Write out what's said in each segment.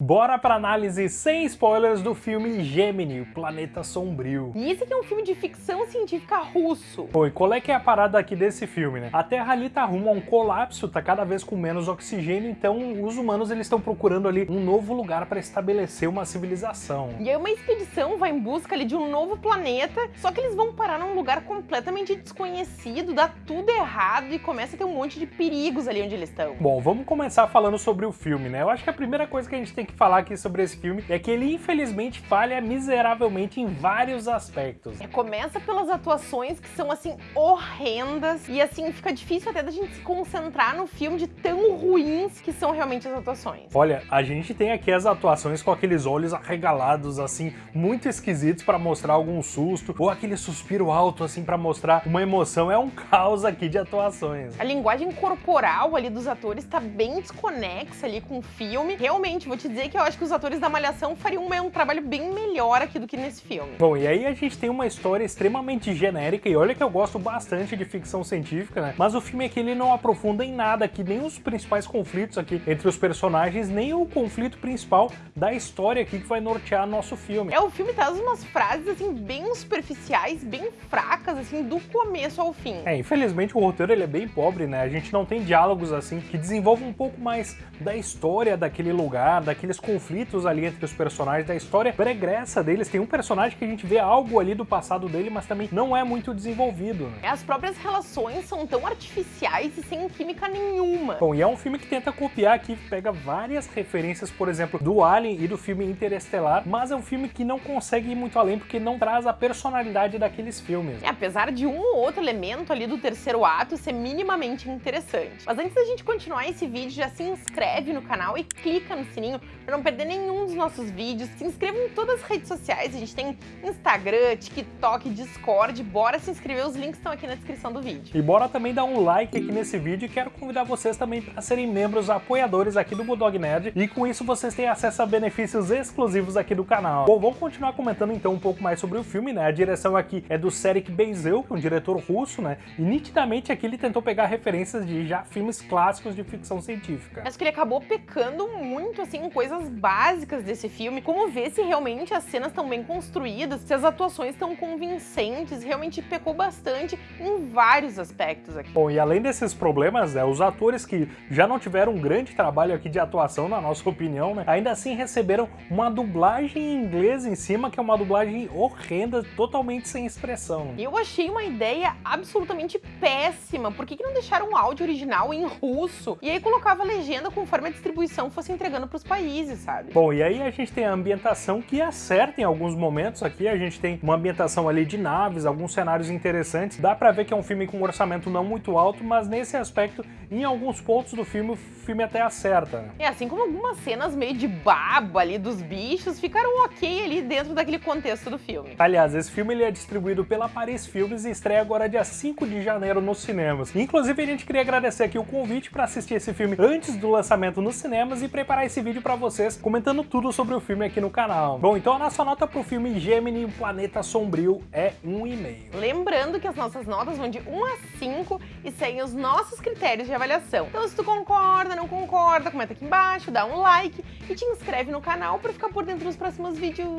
Bora pra análise sem spoilers do filme Gemini, o Planeta Sombrio. E esse aqui é um filme de ficção científica russo. Oi, qual é que é a parada aqui desse filme, né? A Terra ali tá rumo a um colapso, tá cada vez com menos oxigênio, então os humanos eles estão procurando ali um novo lugar para estabelecer uma civilização. E aí uma expedição vai em busca ali de um novo planeta, só que eles vão parar num lugar completamente desconhecido, dá tudo errado e começa a ter um monte de perigos ali onde eles estão. Bom, vamos começar falando sobre o filme, né? Eu acho que a primeira coisa que a gente tem que falar aqui sobre esse filme é que ele infelizmente falha miseravelmente em vários aspectos. É, começa pelas atuações que são assim horrendas e assim fica difícil até da gente se concentrar no filme de tão ruins que são realmente as atuações. Olha, a gente tem aqui as atuações com aqueles olhos arregalados assim, muito esquisitos para mostrar algum susto, ou aquele suspiro alto assim para mostrar uma emoção. É um caos aqui de atuações. A linguagem corporal ali dos atores tá bem desconexa ali com o filme. Realmente, vou te dizer que eu acho que os atores da Malhação fariam um trabalho bem melhor aqui do que nesse filme. Bom, e aí a gente tem uma história extremamente genérica, e olha que eu gosto bastante de ficção científica, né? Mas o filme aqui ele não aprofunda em nada aqui, nem os principais conflitos aqui entre os personagens, nem o conflito principal da história aqui que vai nortear nosso filme. É, o filme traz umas frases, assim, bem superficiais, bem fracas, assim, do começo ao fim. É, infelizmente o roteiro ele é bem pobre, né? A gente não tem diálogos, assim, que desenvolvam um pouco mais da história daquele lugar, daqueles conflitos conflitos ali entre os personagens da história pregressa deles. Tem um personagem que a gente vê algo ali do passado dele, mas também não é muito desenvolvido. Né? As próprias relações são tão artificiais e sem química nenhuma. Bom, e é um filme que tenta copiar aqui, pega várias referências, por exemplo, do Alien e do filme Interestelar, mas é um filme que não consegue ir muito além porque não traz a personalidade daqueles filmes. É, apesar de um ou outro elemento ali do terceiro ato ser minimamente interessante. Mas antes da gente continuar esse vídeo, já se inscreve no canal e clica no sininho para não perder nenhum dos nossos vídeos, se inscreva em todas as redes sociais, a gente tem Instagram, TikTok, Discord, bora se inscrever, os links estão aqui na descrição do vídeo. E bora também dar um like aqui nesse vídeo e quero convidar vocês também para serem membros apoiadores aqui do Bulldog Nerd e com isso vocês têm acesso a benefícios exclusivos aqui do canal. Bom, vamos continuar comentando então um pouco mais sobre o filme, né? A direção aqui é do Serek Benzel, que é um diretor russo, né? E nitidamente aqui ele tentou pegar referências de já filmes clássicos de ficção científica. Acho que ele acabou pecando muito, assim, em coisas básicas desse filme, como ver se realmente as cenas estão bem construídas, se as atuações estão convincentes, realmente pecou bastante em vários aspectos aqui. Bom, e além desses problemas, né, os atores que já não tiveram um grande trabalho aqui de atuação, na nossa opinião, né, ainda assim receberam uma dublagem em inglês em cima, que é uma dublagem horrenda, totalmente sem expressão. Eu achei uma ideia absolutamente péssima, por que, que não deixaram o áudio original em russo? E aí colocava a legenda conforme a distribuição fosse entregando para os países, sabe? sabe? Bom, e aí a gente tem a ambientação que acerta em alguns momentos aqui, a gente tem uma ambientação ali de naves, alguns cenários interessantes, dá pra ver que é um filme com um orçamento não muito alto, mas nesse aspecto, em alguns pontos do filme, o filme até acerta. É, assim como algumas cenas meio de baba ali dos bichos ficaram ok ali dentro daquele contexto do filme. Aliás, esse filme ele é distribuído pela Paris Filmes e estreia agora dia 5 de janeiro nos cinemas. Inclusive, a gente queria agradecer aqui o convite para assistir esse filme antes do lançamento nos cinemas e preparar esse vídeo para vocês comentando tudo sobre o filme aqui no canal. Bom, então a nossa nota pro filme Gemini, o Planeta Sombrio, é 1,5. Lembrando que as nossas notas vão de 1 a 5 e seguem os nossos critérios de avaliação. Então se tu concorda, não concorda, comenta aqui embaixo, dá um like e te inscreve no canal para ficar por dentro dos próximos vídeos.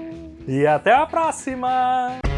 E até a próxima!